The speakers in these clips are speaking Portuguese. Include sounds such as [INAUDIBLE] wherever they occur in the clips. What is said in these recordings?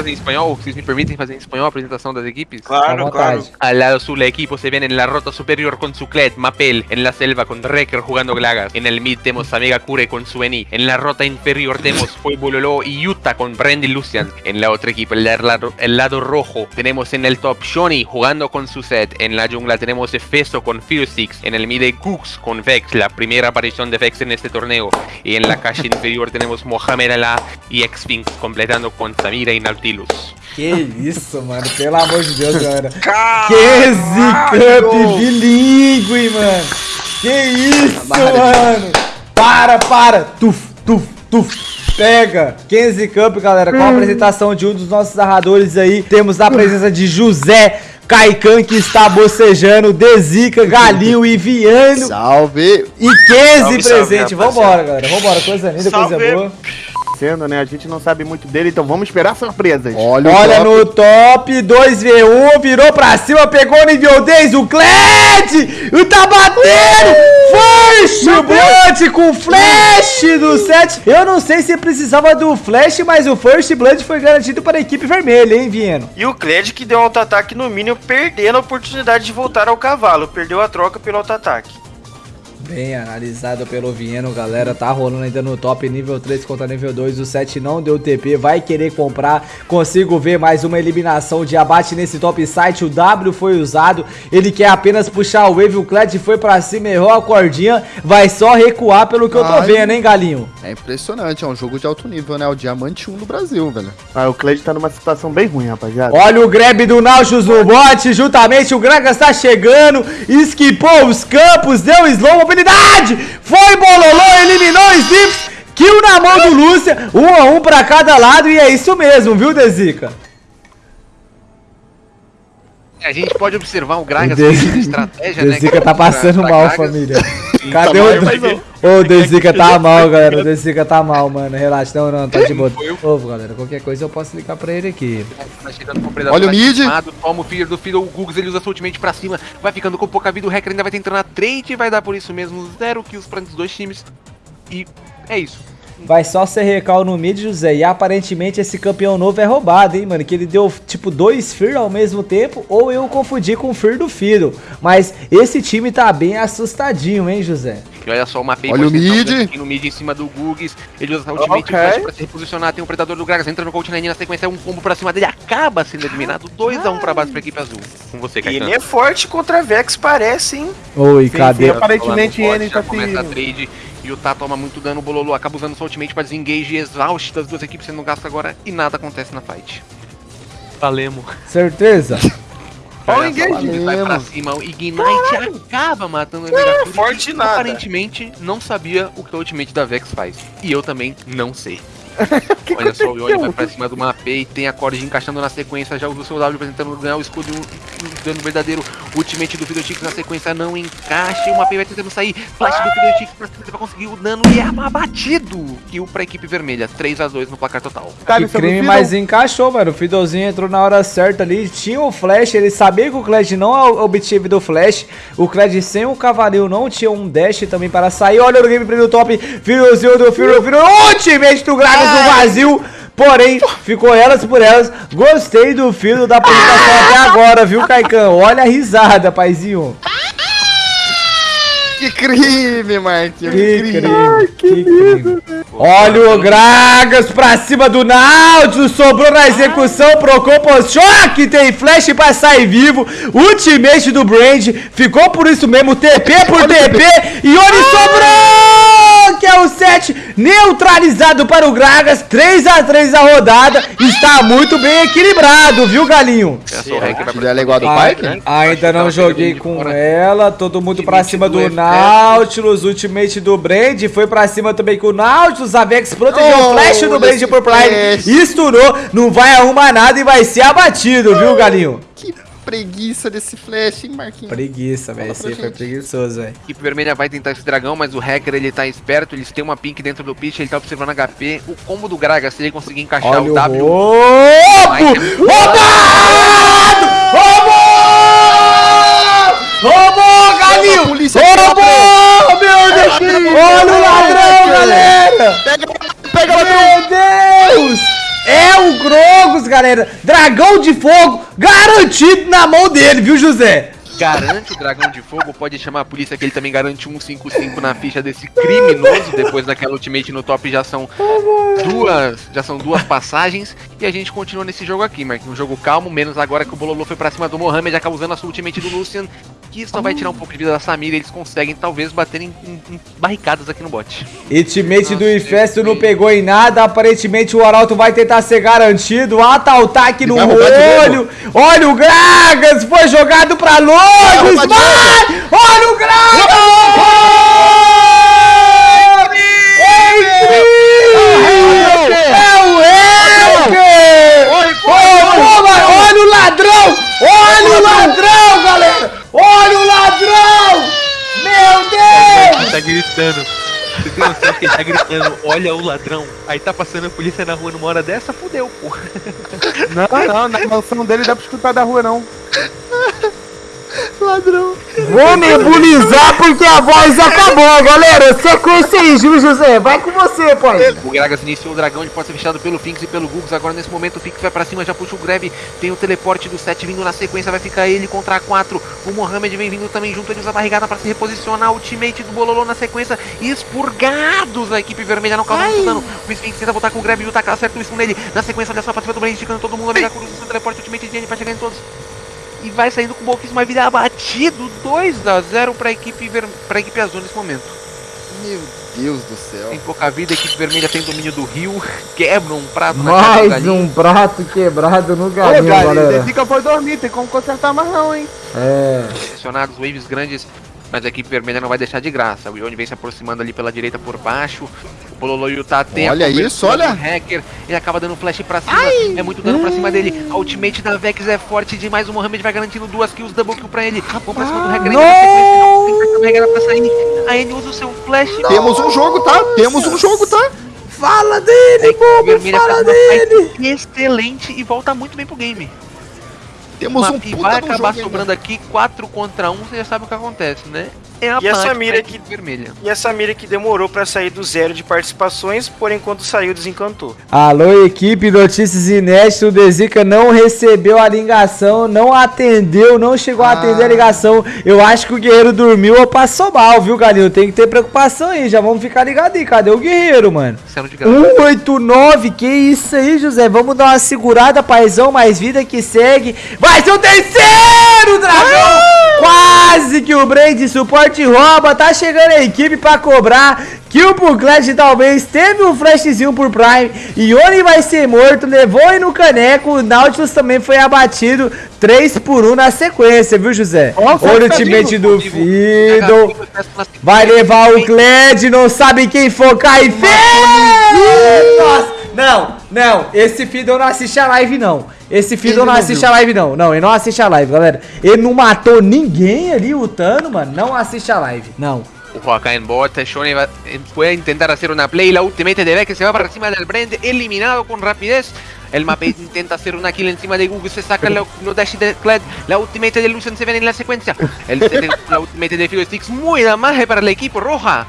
fazer em espanhol? Vocês me permitem fazer em espanhol a apresentação das equipes? Claro, claro. Al lado sur, el equipo se ven en la rota superior con Zuclet, Mapel, en la selva con Recker jugando Glagas. En el mid tenemos a Megakure con Sueni. En la rota inferior tenemos Pueblo y Utah con Brandy Lucian. En la otra equipo, el lado, el lado rojo, tenemos en el top Shoni jugando con su set. En la jungla tenemos Efeso con Six. En el mid Cooks con Vex, la primera aparición de Vex en este torneo. Y en la calle [LAUGHS] inferior tenemos Mohamed Ala y X-Finks completando con Samira y Que isso, mano. Pelo amor de Deus, galera. Que Cup bilíngue, mano. Que isso, mano. Para, para. Tuf, tuf, tuf. Pega! Kenzie Cup, galera, com a apresentação de um dos nossos narradores aí. Temos a presença de José Caican que está bocejando, Dezica, Galinho e Viano. Salve! E Kenzie presente. Salve, Vambora, galera. Vambora. Coisa linda, Salve. coisa boa acontecendo, né? A gente não sabe muito dele, então vamos esperar surpresas. Olha, Olha no top 2v1, virou pra cima, pegou o nível 10, o Kled! E tá batendo! First Blood com flash do set. Eu não sei se precisava do flash, mas o First Blood foi garantido para a equipe vermelha, hein, Vieno? E o Kled que deu um auto-ataque no mínimo, perdendo a oportunidade de voltar ao cavalo. Perdeu a troca pelo auto-ataque. Bem analisado pelo Vieno, galera. Tá rolando ainda no top nível 3 contra nível 2. O 7 não deu TP, vai querer comprar. Consigo ver mais uma eliminação de abate nesse top site. O W foi usado. Ele quer apenas puxar o Wave. O Kled foi pra cima, errou a cordinha. Vai só recuar pelo que Ai, eu tô vendo, hein, Galinho? É impressionante, é um jogo de alto nível, né? O Diamante 1 do Brasil, velho. Ah, o Kled tá numa situação bem ruim, rapaziada. Olha o grab do Nautilus no bot. Juntamente o Gragas tá chegando. Esquipou os campos, deu slow habilidade! Foi Bololô, eliminou o Snips, kill na mão do Lúcia, um a um pra cada lado e é isso mesmo, viu, Dezica? A gente pode observar o Gragas de estratégia, né? Dezica tá passando mal, família. Cadê o... Ô, o Dezica tá mal, galera. O Dezica tá mal, mano. Relaxa. Não, não, tá de boa. Ô, galera, qualquer coisa eu posso ligar pra ele aqui. Tá Olha o mid. Toma o filho do filho, o Gugs, ele usa sua ultimate pra cima. Vai ficando com pouca vida. O Hacker ainda vai tentando a trade. Vai dar por isso mesmo zero kills pra os dois times. E é isso. Vai só ser recal no mid, José. E aparentemente esse campeão novo é roubado, hein, mano? Que ele deu, tipo, dois Fear ao mesmo tempo. Ou eu confundi com o Fear do Firo. Mas esse time tá bem assustadinho, hein, José? E olha só, uma Olha o mid. no mid em cima do Gugs. Ele usa a ultimate okay. pra se reposicionar. Tem o um Predador do Gragas. Entra no Coach na sequência. Um combo pra cima dele. Acaba sendo eliminado. 2x1 um pra base pra equipe azul. Com você, Caetano. Ele é forte contra a Vex, parece, hein? Oi, sim, cadê? Sim, aparentemente ele tá começa a trade. E o Tá toma muito dano, o Bololo acaba usando sua ultimate pra desengage exausto das duas equipes sendo gasto agora e nada acontece na fight. Valemos. Certeza? Olha o engage. Ele vai pra cima, o Ignite Caralho. acaba matando o. É, forte nada. Aparentemente não sabia o que a ultimate da Vex faz. E eu também não sei. [LAUGHS] Olha só, o Yone vai pra cima do AP e tem a Cord encaixando na sequência, já usa o seu W apresentando ganhar o escudo um dano verdadeiro. Ultimate do Fiddletix na sequência não encaixa e o Mapei vai tentando sair. Flash do Fiddletix pra cima pra conseguir o dano e é abatido. Kill pra equipe vermelha, 3x2 no placar total. Cara, que crime, mas encaixou, mano. O Fiddlezinho entrou na hora certa ali, tinha o Flash, ele sabia que o Kled não obtive do Flash. O Kled sem o Cavaleiro não tinha um dash também para sair. Olha o gameplay do top, Fiddlezinho do Fiddle, ultimate do Gragas no vazio. Porém, ficou elas por elas. Gostei do filo da apresentação até agora, viu, Caicão? Olha a risada, paizinho. Que crime, Marquinhos. Que, que crime. Ai, que, que crime. Olha o Gragas pra cima do Náutico. Sobrou na execução. Procopos choque. Tem flash pra sair vivo. Ultimate do Brand. Ficou por isso mesmo. TP por TP. E Ori sobrou. Que é o 7 neutralizado para o Gragas. 3x3 a rodada. Está muito bem equilibrado, viu, Galinho? Ela é igual do Pike? Ainda não joguei com ela. Todo mundo pra cima do. Nautilus, ultimate do Brand, foi pra cima também com o Nautilus, a Vex protegeu oh, o flash do Brand por Prime, estourou, não vai arrumar nada e vai ser abatido, viu, Galinho? Que preguiça desse flash, hein, Marquinhos? Preguiça, velho. Esse foi preguiçoso, velho. A equipe vermelha vai tentar esse dragão, mas o hacker ele tá esperto. Eles têm uma pink dentro do pitch, ele tá observando HP. O combo do Graga, se ele conseguir encaixar Olha o W. Roubado! Roubado! Roubou, Galinho! Roubou! Meu Deus! Olha o ladrão, galera! Pega, pega Meu Deus! O Grogos, galera! Dragão de fogo garantido na mão dele, viu, José? Garante o dragão de fogo, pode chamar a polícia que ele também garante 155 na ficha desse criminoso. Depois daquela ultimate no top já são duas, já são duas passagens e a gente continua nesse jogo aqui, Mark. Um jogo calmo, menos agora que o Bololô foi pra cima do Mohamed, acaba usando a sua ultimate do Lucian, que só vai tirar um pouco de vida da Samira e eles conseguem talvez bater em, em- em barricadas aqui no bot. Ultimate do Infesto não pegou em nada. Aparentemente o Arauto vai tentar ser garantido. Ata-ataque no vai roubar de olho. Olha o Gragas. Foi jogado pra longe. Smile. Olha o Gragas. É o Hacker. Ô, mano, Olha o ladrão. Olha o ladrão, galera. Olha o ladrão. Meu Deus. Ele tá gritando. Você tem noção que ele tá gritando, olha o ladrão. Aí tá passando a polícia na rua numa hora dessa, fudeu, pô. Não, não, na mansão dele dá pra escutar da rua, não. Ladrão. Vou nebulizar porque a voz acabou, galera. Sequência aí, viu, José? Vai com você, pai. O Gragas iniciou o dragão, ele pode ser fechado pelo Finks e pelo Gugs. Agora nesse momento o Finks vai pra cima, já puxa o Grab. Tem o teleporte do 7 vindo na sequência, vai ficar ele contra a 4. O Mohamed vem vindo também junto, ele usa a barrigada pra se reposicionar. Ultimate do Bololô na sequência. Expurgados a equipe vermelha, não causa muito dano. O Sphinx tenta voltar com o Grab e o Taka acerta o stun nele. Na sequência, olha só pra cima do Blade, esticando todo mundo. Amiga Cruz, o teleporte Ultimate de N pra chegar em todos. E vai saindo com pouquíssimo mais vida abatido. 2 a 0 pra equipe, ver... pra equipe azul nesse momento. Meu Deus do céu. Tem pouca vida, a equipe vermelha tem domínio do rio, [LAUGHS] quebra um prato na cara do Mais um prato quebrado no Ô, galinho, galera, galera. fica foi dormir, tem como consertar mais não, hein? É. Acionados waves grandes, mas a equipe vermelha não vai deixar de graça. O Ione vem se aproximando ali pela direita por baixo. O Bololo Yuta tem a Olha isso, olha. do hacker. Ele acaba dando flash pra cima. É muito dano pra cima dele. A ultimate da Vex é forte demais. O Mohamed vai garantindo duas kills, double kill pra ele. Vamos pra cima do hacker. não tem carregar pra sair. A N usa o seu flash. Temos um jogo, tá? Temos um jogo, tá? Fala dele, bobo, vermelha fala dele. excelente e volta muito bem pro game. Temos Uma- um e puta vai de um acabar sobrando aqui 4 contra 1, você já sabe o que acontece, né? É a E essa mira que- vermelha. E essa mira que demorou pra sair do zero de participações, porém quando saiu desencantou. Alô, equipe, notícias inéditas. O Dezica não recebeu a ligação, não atendeu, não chegou a atender a ligação. Eu acho que o guerreiro dormiu ou passou mal, viu, Galinho? Tem que ter preocupação aí, já vamos ficar ligados aí. Cadê o guerreiro, mano? Sendo de graça. 189, que isso aí, José? Vamos dar uma segurada, paizão, mais vida que segue. Vai ser o terceiro dragão! Quase que o Brand suporte rouba, tá chegando a equipe pra cobrar. Kill pro Clash talvez, teve um flashzinho por Prime. Ione vai ser morto, levou aí no caneco. O Nautilus também foi abatido. 3 por 1 na sequência, viu, José? Olha o ultimate Fiddle. do Fiddle. Vai levar o Kled, não sabe quem focar e fez! Nossa, não, não, esse Fiddle não assiste a live não. Esse Fiddle não não assiste viu. a live não. Não, ele não assiste a live, galera. Ele não matou ninguém ali, o Tano, mano. Não assiste a live, não. Ojo acá en bot, Shonen va- eh, puede intentar hacer una play, la ultimate de Beck se va para encima del Brand, eliminado con rapidez. El Mapei [LAUGHS] intenta hacer una kill encima de Google, se saca lo, lo dash de Kled, la ultimate de Lucian se ven en la secuencia. El- la ultimate de Figo Sticks, muy damaje para el equipo roja.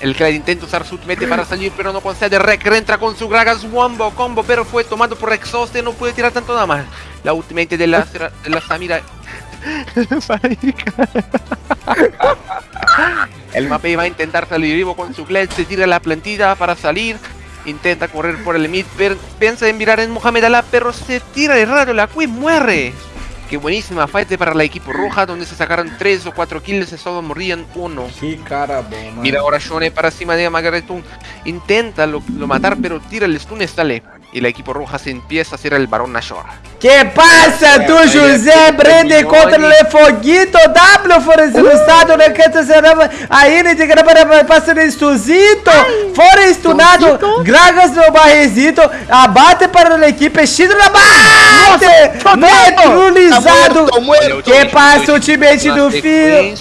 El Kled intenta usar su ultimate para salir, pero no concede. Rek entra con su Gragas Wombo combo, pero fue tomado por Exhauste, no puede tirar tanto damage. La ultimate de la, de la Samira El Mapei va a intentar salir vivo con su Kled, se tira la plantilla para salir. Intenta correr por el mid, piensa en mirar en Mohamed Alá, pero se tira de raro, la Queen muere. Qué buenísima fight para la equipo roja, donde se sacaron 3 o 4 kills y solo morían uno. Que cara. Mira ahora Shone para cima de Magaretun. Intenta lo, lo matar, pero tira el stun y sale. Y la equipo roja se empieza a hacer el Barón Nashor. Que passa, tu aí José Simeone. contra o Lefoguito W foram ilustrado, né? Que será aí ne de grava passando estuzito, fora estunado, Gragas no barrezito, abate para a equipe, Chido na bate, neutralizado. Que passa o teammate do filho,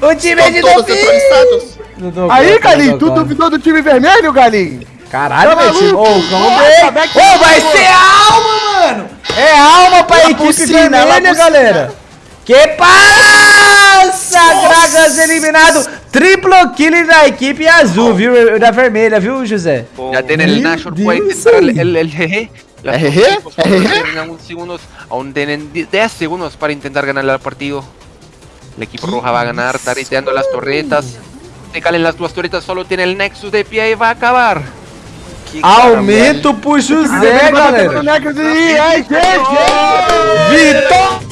o Estão do filho. Aí, Galinho, tu duvidou do time vermelho, Galinho? Caralho, tá Betinho. Ô, calma Ô, vai ser alma, mano. É alma pra a equipe piscina, vermelha, né, galera. Que passa, Dragas eliminado. Triplo kill da equipe azul, viu? Da vermelha, viu, José? Já tem ele Nashor puede entrar el, el, Las segundos, aún tienen 10 segundos para intentar ganar el partido. El equipo roja va a ganar, tariteando las torretas. Se calen las dos torretas, solo tiene el Nexus de pie y va a acabar aqui, Aumento cara, pro José, galera. Gente! Vitor!